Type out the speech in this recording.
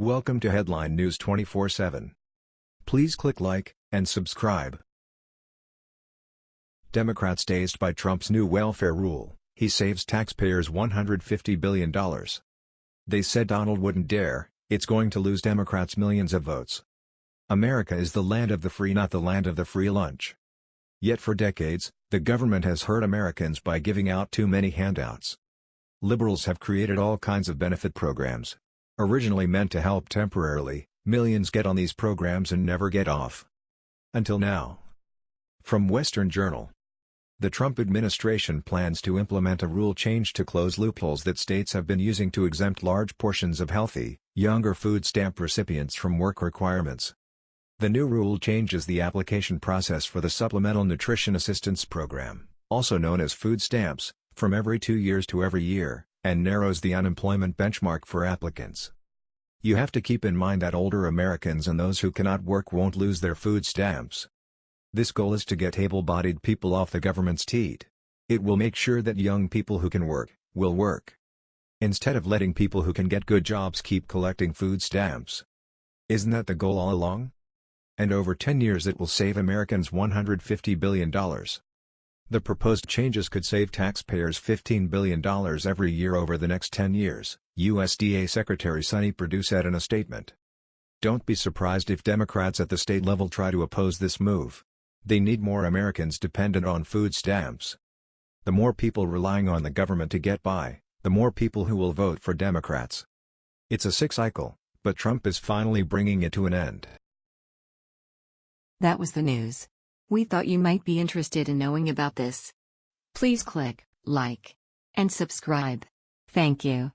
Welcome to Headline News 24/7. Please click like and subscribe. Democrats dazed by Trump's new welfare rule, he saves taxpayers $150 billion. They said Donald wouldn't dare, it's going to lose Democrats millions of votes. America is the land of the free not the land of the free lunch. Yet for decades, the government has hurt Americans by giving out too many handouts. Liberals have created all kinds of benefit programs. Originally meant to help temporarily, millions get on these programs and never get off. Until now. From Western Journal the Trump administration plans to implement a rule change to close loopholes that states have been using to exempt large portions of healthy, younger food stamp recipients from work requirements. The new rule changes the application process for the Supplemental Nutrition Assistance Program, also known as food stamps, from every two years to every year, and narrows the unemployment benchmark for applicants. You have to keep in mind that older Americans and those who cannot work won't lose their food stamps. This goal is to get able-bodied people off the government's teat. It will make sure that young people who can work, will work. Instead of letting people who can get good jobs keep collecting food stamps. Isn't that the goal all along? And over 10 years it will save Americans $150 billion. The proposed changes could save taxpayers $15 billion every year over the next 10 years, USDA Secretary Sonny Perdue said in a statement. Don't be surprised if Democrats at the state level try to oppose this move. They need more Americans dependent on food stamps. The more people relying on the government to get by, the more people who will vote for Democrats. It's a sick cycle, but Trump is finally bringing it to an end. That was the news. We thought you might be interested in knowing about this. Please click like and subscribe. Thank you.